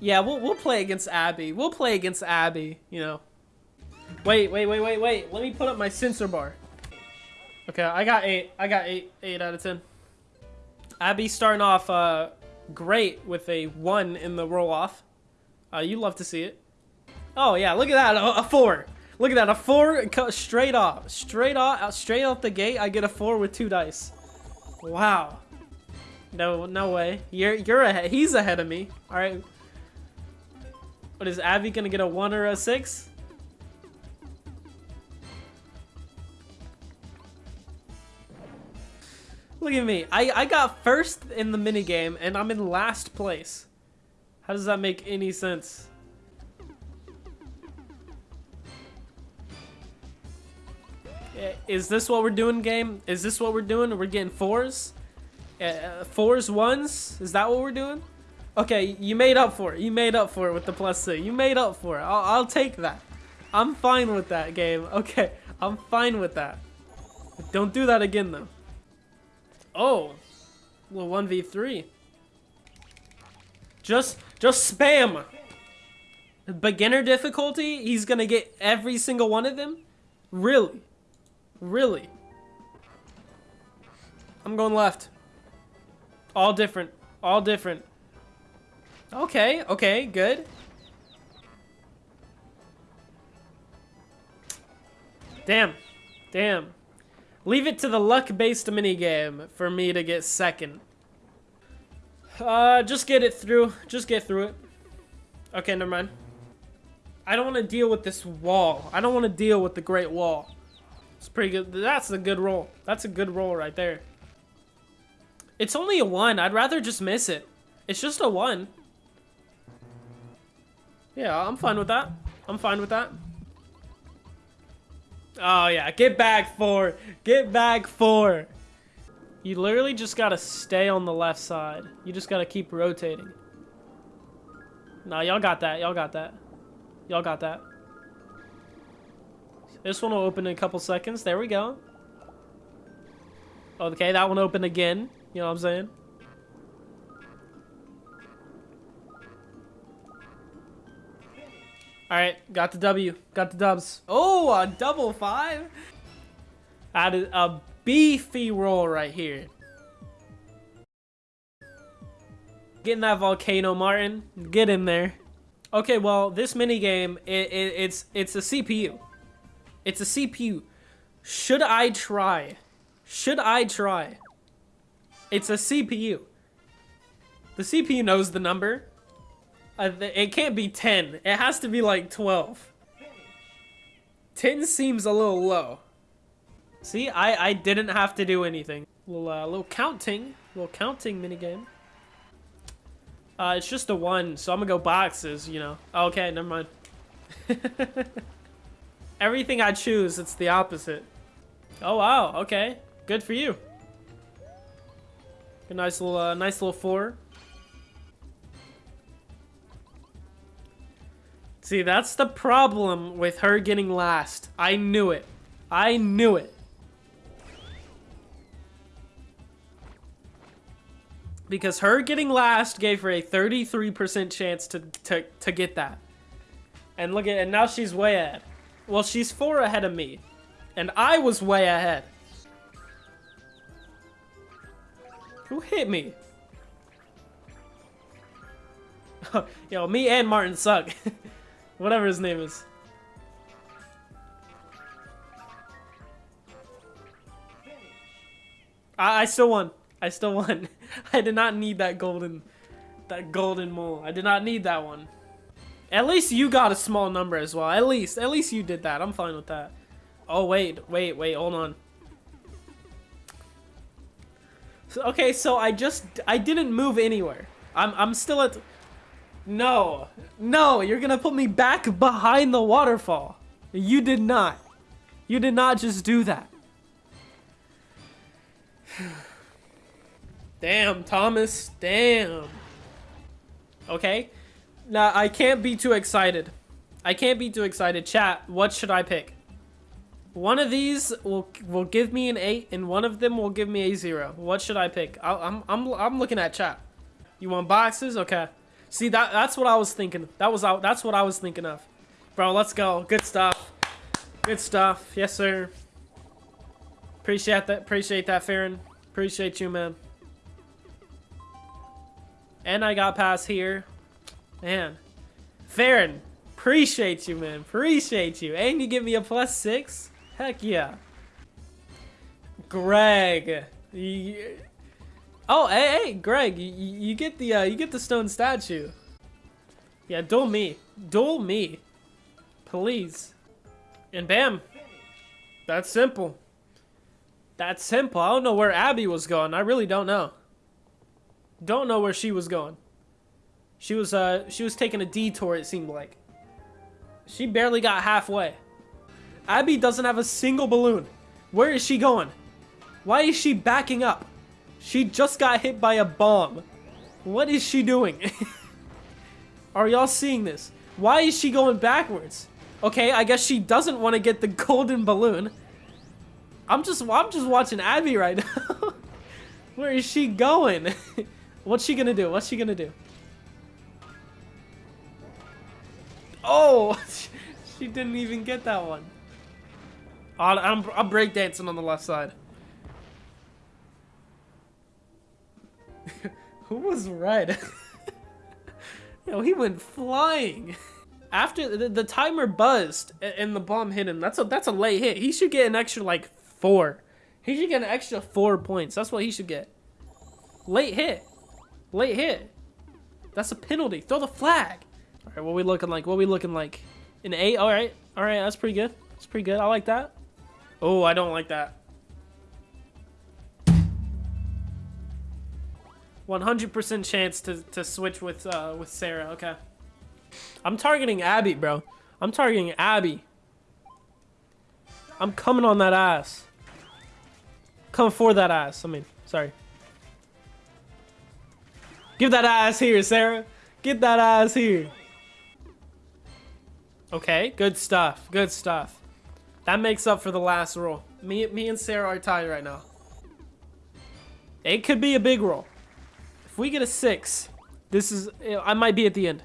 Yeah, we'll we'll play against Abby. We'll play against Abby. You know. Wait, wait, wait, wait, wait. Let me put up my sensor bar. Okay, I got eight. I got eight. Eight out of ten. Abby starting off uh, great with a one in the roll off. Uh, you love to see it. Oh yeah, look at that, a, a four. Look at that, a four straight off, straight off, straight off the gate. I get a four with two dice. Wow. No, no way. You're you're ahead. He's ahead of me. All right. What is Abby gonna get a one or a six? Look at me. I, I got first in the minigame, and I'm in last place. How does that make any sense? Is this what we're doing, game? Is this what we're doing? We're getting fours? Uh, fours, ones? Is that what we're doing? Okay, you made up for it. You made up for it with the plus two. You made up for it. I'll, I'll take that. I'm fine with that, game. Okay, I'm fine with that. Don't do that again, though. Oh. Well, 1v3. Just, just spam. Beginner difficulty? He's gonna get every single one of them? Really? Really? I'm going left. All different. All different. Okay, okay, good. Damn. Damn. Leave it to the luck-based minigame for me to get second. Uh, just get it through. Just get through it. Okay, never mind. I don't want to deal with this wall. I don't want to deal with the Great Wall. It's pretty good. That's a good roll. That's a good roll right there. It's only a one. I'd rather just miss it. It's just a one. Yeah, I'm fine with that. I'm fine with that. Oh, yeah. Get back four. Get back four. You literally just gotta stay on the left side. You just gotta keep rotating. Nah, y'all got that. Y'all got that. Y'all got that. This one will open in a couple seconds. There we go. Okay, that one opened again. You know what I'm saying? Alright, got the W. Got the dubs. Oh, a double five? Added a beefy roll right here. Getting that volcano, Martin. Get in there. Okay, well, this minigame, it, it, it's, it's a CPU. It's a CPU. Should I try? Should I try? It's a CPU. The CPU knows the number. It can't be 10. It has to be like 12. 10 seems a little low. See, I, I didn't have to do anything. Little, uh, little counting. Little counting minigame. Uh, it's just a one, so I'm gonna go boxes, you know. Okay, never mind. Everything I choose, it's the opposite. Oh, wow, okay. Good for you. A nice little, uh, nice little four. See, that's the problem with her getting last. I knew it. I knew it. Because her getting last gave her a 33% chance to, to, to get that. And look at and now she's way ahead. Well, she's four ahead of me. And I was way ahead. Who hit me? Yo, me and Martin suck. Whatever his name is. I, I still won. I still won. I did not need that golden, that golden mole. I did not need that one. At least you got a small number as well. At least, at least you did that. I'm fine with that. Oh, wait, wait, wait, hold on. So, okay, so I just, I didn't move anywhere. I'm, I'm still at, no. No, you're gonna put me back behind the waterfall. You did not. You did not just do that. Damn, Thomas. Damn. Okay. Now, I can't be too excited. I can't be too excited. Chat, what should I pick? One of these will will give me an 8, and one of them will give me a 0. What should I pick? I, I'm, I'm, I'm looking at chat. You want boxes? Okay. See that that's what I was thinking. That was out. That's what I was thinking of. Bro, let's go. Good stuff. Good stuff. Yes, sir. Appreciate that. Appreciate that, Farron. Appreciate you, man. And I got past here. Man. Farron, appreciate you, man. Appreciate you. And you give me a plus six? Heck yeah. Greg. You... Oh, hey, hey, Greg, you, you get the uh, you get the stone statue. Yeah, duel me. Duel me. Please. And bam. That's simple. That's simple. I don't know where Abby was going. I really don't know. Don't know where she was going. She was uh she was taking a detour it seemed like. She barely got halfway. Abby doesn't have a single balloon. Where is she going? Why is she backing up? She just got hit by a bomb. What is she doing? Are y'all seeing this? Why is she going backwards? Okay, I guess she doesn't want to get the golden balloon. I'm just I'm just watching Abby right now. Where is she going? What's she gonna do? What's she gonna do? Oh, she didn't even get that one. I'm, I'm breakdancing on the left side. Who was red? Yo, he went flying. After the, the, timer buzzed and the bomb hit him, that's a that's a late hit. He should get an extra like four. He should get an extra four points. That's what he should get. Late hit. Late hit. That's a penalty. Throw the flag. All right, what we looking like? What we looking like? An eight. All right. All right. That's pretty good. That's pretty good. I like that. Oh, I don't like that. 100% chance to, to switch with uh, with Sarah. Okay. I'm targeting Abby, bro. I'm targeting Abby. I'm coming on that ass. Coming for that ass. I mean, sorry. Give that ass here, Sarah. Get that ass here. Okay, good stuff. Good stuff. That makes up for the last roll. Me, me and Sarah are tied right now. It could be a big roll we get a six, this is, I might be at the end.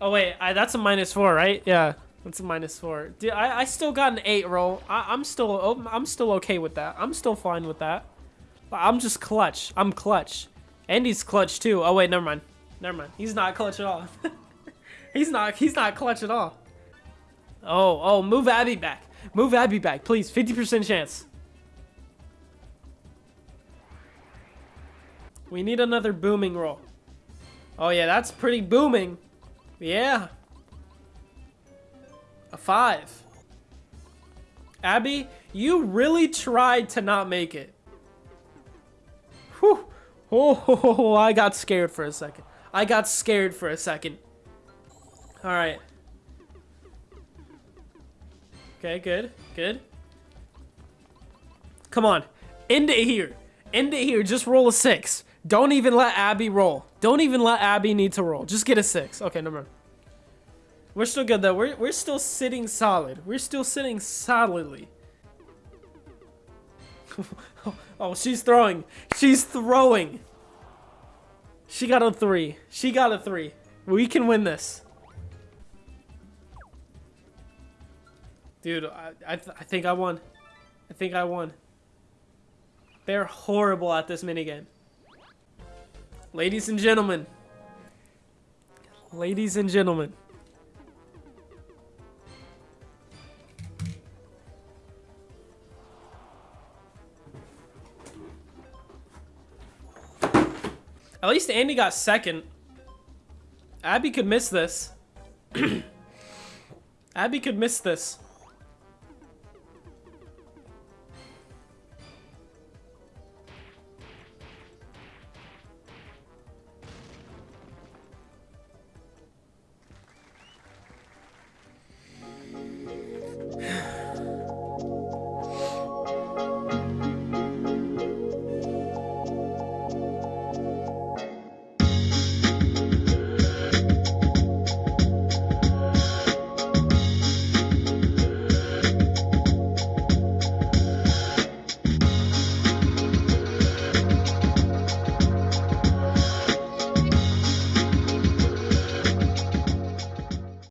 Oh wait, I, that's a minus four, right? Yeah, that's a minus four. Dude, I, I still got an eight roll. I, am still, oh, I'm still okay with that. I'm still fine with that. I'm just clutch. I'm clutch. Andy's clutch too. Oh wait, never mind. Never mind. He's not clutch at all. he's not. He's not clutch at all. Oh, oh, move Abby back. Move Abby back, please. 50% chance. We need another booming roll. Oh yeah, that's pretty booming. Yeah. A five. Abby, you really tried to not make it. Whew. Oh, I got scared for a second. I got scared for a second. Alright. Okay, good. Good. Come on. End it here. End it here. Just roll a six. Don't even let Abby roll. Don't even let Abby need to roll. Just get a six. Okay, never mind. We're still good though. We're, we're still sitting solid. We're still sitting solidly. oh, she's throwing. She's throwing. She got a three. She got a three. We can win this. Dude, I, I, th I think I won. I think I won. They're horrible at this minigame. Ladies and gentlemen. Ladies and gentlemen. At least Andy got second. Abby could miss this. Abby could miss this.